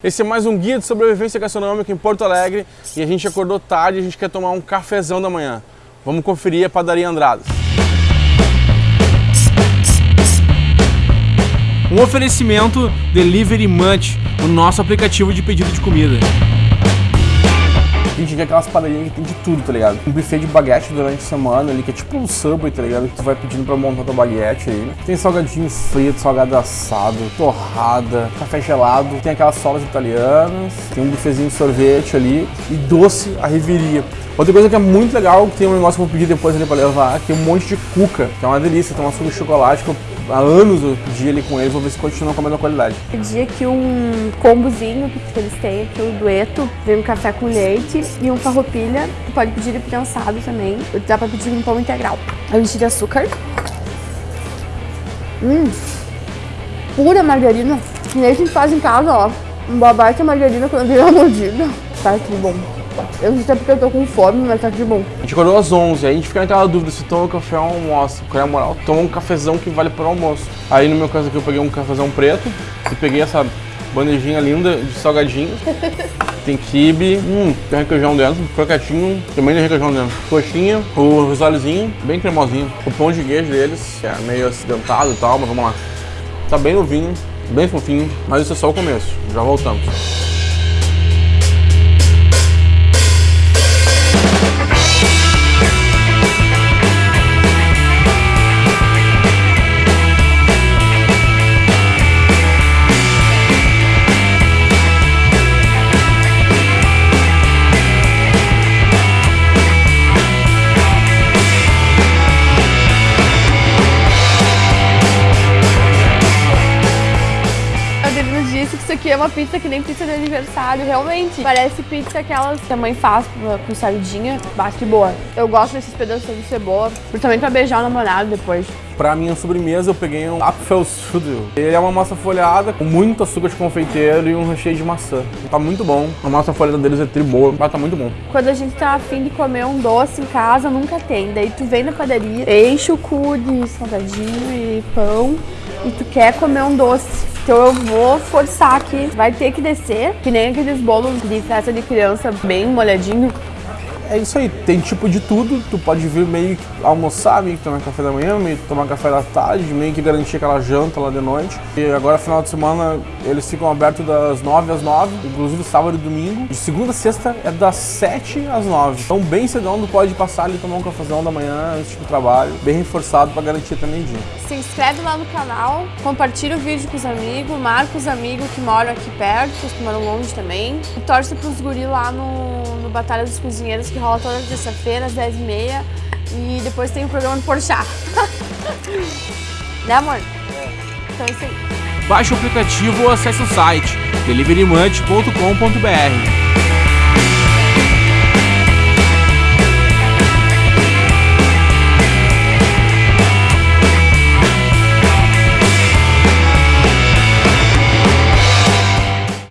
Esse é mais um guia de sobrevivência gastronômica em Porto Alegre e a gente acordou tarde e a gente quer tomar um cafezão da manhã. Vamos conferir a padaria Andradas. Um oferecimento Delivery Munch, o nosso aplicativo de pedido de comida. A gente vê aquelas padarias que tem de tudo, tá ligado? Um buffet de baguete durante a semana ali, que é tipo um Subway, tá ligado? Que tu vai pedindo pra montar tua baguete aí. Tem salgadinho frito, salgado assado, torrada, café gelado, tem aquelas solas italianas, tem um buffetzinho de sorvete ali e doce a reviria. Outra coisa que é muito legal, que tem um negócio que eu vou pedir depois ali pra levar, que é um monte de cuca, que é uma delícia, tem uma suco de chocolate que eu há anos eu pedi ali com eles, vou ver se continuam com a mesma qualidade. Pedi aqui um combozinho que eles têm aqui, o dueto, vem um café com leite e um farroupilha. Tu pode pedir ele prensado também, dá pra pedir um pão integral. Eu enchi de açúcar. Hum, pura margarina. Que nem a gente faz em casa, ó. Um babaca margarina quando vira mordida. Tá que bom. Eu não sei porque eu tô com fome, mas tá que bom. A gente acordou às 11, aí a gente fica naquela dúvida se toma café ou almoço. Qual é a moral? Toma um cafezão que vale para o almoço. Aí no meu caso aqui eu peguei um cafezão preto e peguei essa bandejinha linda de salgadinhos. Tem quibe, hum, tem requeijão dentro, croquetinho, também tem requeijão dentro. Coxinha, o risolezinho, bem cremosinho. O pão de queijo deles, que é meio acidentado e tal, mas vamos lá. Tá bem novinho, bem fofinho, mas isso é só o começo. Já voltamos. Isso aqui é uma pizza que nem pizza de aniversário, realmente. Parece pizza aquelas que a mãe faz com sardinha. Bate boa. Eu gosto desses pedaços de cebola, principalmente pra beijar o namorado depois. Pra minha sobremesa eu peguei um Apfelstrudel. Ele é uma massa folhada com muito açúcar de confeiteiro e um recheio de maçã. Tá muito bom. A massa folhada deles é tri boa, mas tá muito bom. Quando a gente tá afim de comer um doce em casa, nunca tem. Daí tu vem na padaria, enche o cu de salgadinho e pão e tu quer comer um doce. Então eu vou forçar aqui, vai ter que descer, que nem aqueles bolos de festa de criança bem molhadinho. É isso aí, tem tipo de tudo, tu pode vir meio que almoçar, meio que tomar café da manhã, meio que tomar café da tarde, meio que garantir aquela janta lá de noite. E agora, final de semana, eles ficam abertos das 9 às 9, inclusive sábado e domingo. De segunda a sexta é das 7 às 9. Então, bem cedão, tu pode passar ali tomar um cafezão da manhã antes do trabalho, bem reforçado para garantir também dia. Se inscreve lá no canal, compartilha o vídeo com os amigos, marca os amigos que moram aqui perto, que moram longe também. E torce pros guris lá no, no Batalha dos Cozinheiros, que rola toda terça-feira, às 10h30. E depois tem o programa do Porchat. né, amor? É. Então é isso aí. Baixe o aplicativo ou acesse o site deliverymunch.com.br.